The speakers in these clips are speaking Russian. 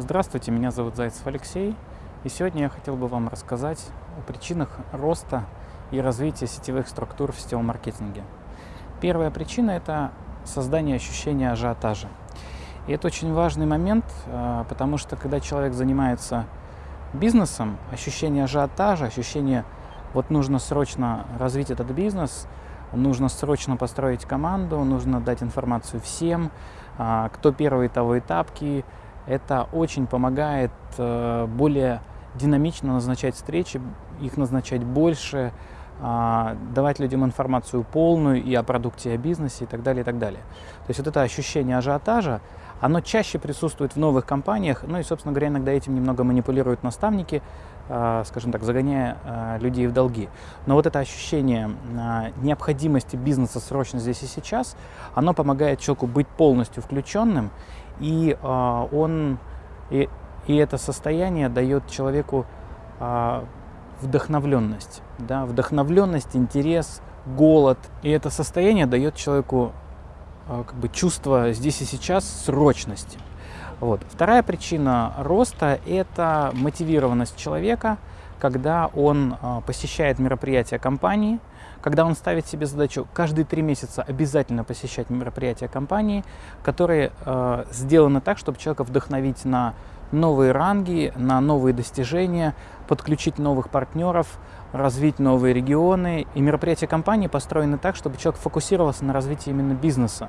Здравствуйте, меня зовут Зайцев Алексей, и сегодня я хотел бы вам рассказать о причинах роста и развития сетевых структур в сетевом маркетинге. Первая причина – это создание ощущения ажиотажа. И это очень важный момент, а, потому что когда человек занимается бизнесом, ощущение ажиотажа, ощущение вот нужно срочно развить этот бизнес, нужно срочно построить команду, нужно дать информацию всем, а, кто первый, того и тапки – это очень помогает э, более динамично назначать встречи, их назначать больше, а, давать людям информацию полную и о продукте, и о бизнесе и так далее, и так далее. То есть вот это ощущение ажиотажа, оно чаще присутствует в новых компаниях, ну и, собственно говоря, иногда этим немного манипулируют наставники, скажем так, загоняя а, людей в долги. Но вот это ощущение необходимости бизнеса срочно здесь и сейчас, оно помогает человеку быть полностью включенным и он и, и это состояние дает человеку вдохновленность, да, вдохновленность, интерес, голод. И это состояние дает человеку как бы чувство здесь и сейчас срочности. Вот. Вторая причина роста – это мотивированность человека, когда он а, посещает мероприятия компании, когда он ставит себе задачу каждые три месяца обязательно посещать мероприятия компании, которые э, сделаны так, чтобы человека вдохновить на новые ранги, на новые достижения, подключить новых партнеров, развить новые регионы. И мероприятия компании построены так, чтобы человек фокусировался на развитии именно бизнеса,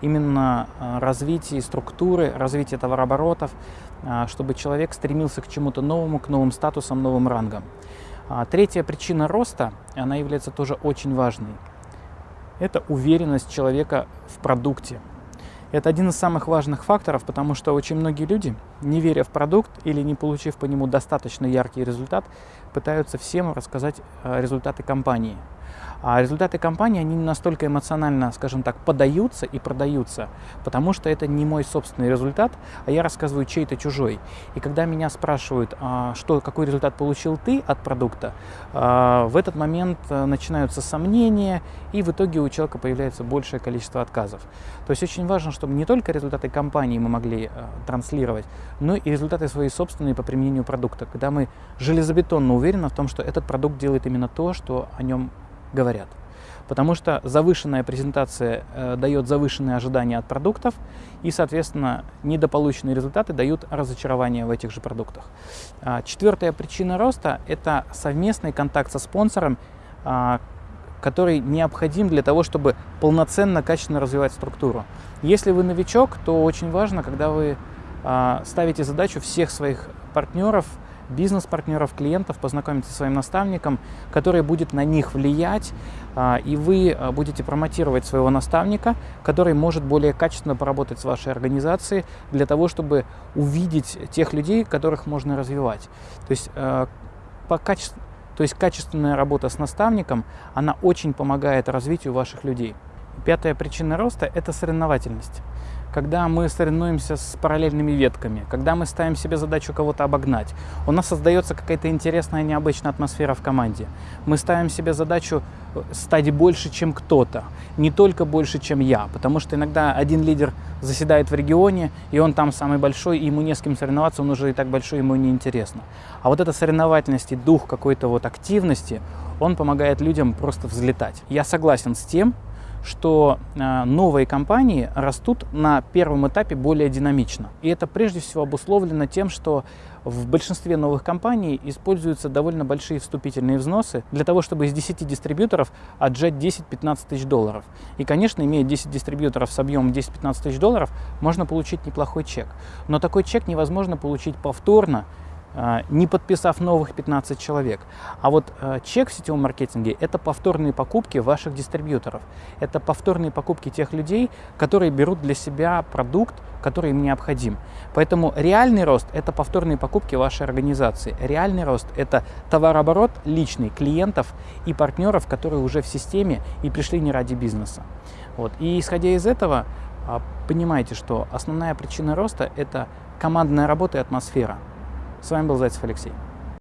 именно э, развитии структуры, развитии товарооборотов, э, чтобы человек стремился к чему-то новому, к новым статусам, новым рангам. А третья причина роста, она является тоже очень важной. Это уверенность человека в продукте. Это один из самых важных факторов, потому что очень многие люди, не веря в продукт или не получив по нему достаточно яркий результат, пытаются всем рассказать э, результаты компании. А результаты компании, они не настолько эмоционально, скажем так, подаются и продаются, потому что это не мой собственный результат, а я рассказываю чей-то чужой. И когда меня спрашивают, а, что, какой результат получил ты от продукта, а, в этот момент э, начинаются сомнения, и в итоге у человека появляется большее количество отказов. То есть очень важно, чтобы не только результаты компании мы могли э, транслировать, но и результаты свои собственные по применению продукта, когда мы железобетонно уверены в том, что этот продукт делает именно то, что о нем говорят. Потому что завышенная презентация э, дает завышенные ожидания от продуктов, и, соответственно, недополученные результаты дают разочарование в этих же продуктах. А, четвертая причина роста – это совместный контакт со спонсором, а, который необходим для того, чтобы полноценно, качественно развивать структуру. Если вы новичок, то очень важно, когда вы а, ставите задачу всех своих партнеров – бизнес-партнеров, клиентов, познакомиться со своим наставником, который будет на них влиять, а, и вы а, будете промотировать своего наставника, который может более качественно поработать с вашей организацией для того, чтобы увидеть тех людей, которых можно развивать. То есть, а, по качеству, то есть качественная работа с наставником, она очень помогает развитию ваших людей. Пятая причина роста – это соревновательность когда мы соревнуемся с параллельными ветками, когда мы ставим себе задачу кого-то обогнать, у нас создается какая-то интересная, необычная атмосфера в команде. Мы ставим себе задачу э, стать больше, чем кто-то, не только больше, чем я, потому что иногда один лидер заседает в регионе, и он там самый большой, и ему не с кем соревноваться, он уже и так большой, ему не интересно. А вот эта соревновательность и дух какой-то вот активности, он помогает людям просто взлетать. Я согласен с тем, что э, новые компании растут на первом этапе более динамично. И это прежде всего обусловлено тем, что в большинстве новых компаний используются довольно большие вступительные взносы для того, чтобы из 10 дистрибьюторов отжать 10-15 тысяч долларов. И, конечно, имея 10 дистрибьюторов с объемом 10-15 тысяч долларов, можно получить неплохой чек. Но такой чек невозможно получить повторно, а, не подписав новых 15 человек. А вот а, чек в сетевом маркетинге – это повторные покупки ваших дистрибьюторов. Это повторные покупки тех людей, которые берут для себя продукт, который им необходим. Поэтому реальный рост – это повторные покупки вашей организации. Реальный рост – это товарооборот личный клиентов и партнеров, которые уже в системе и пришли не ради бизнеса. Вот. И исходя из этого, а, понимаете, что основная причина роста – это командная работа и атмосфера. С вами был Зайцев Алексей.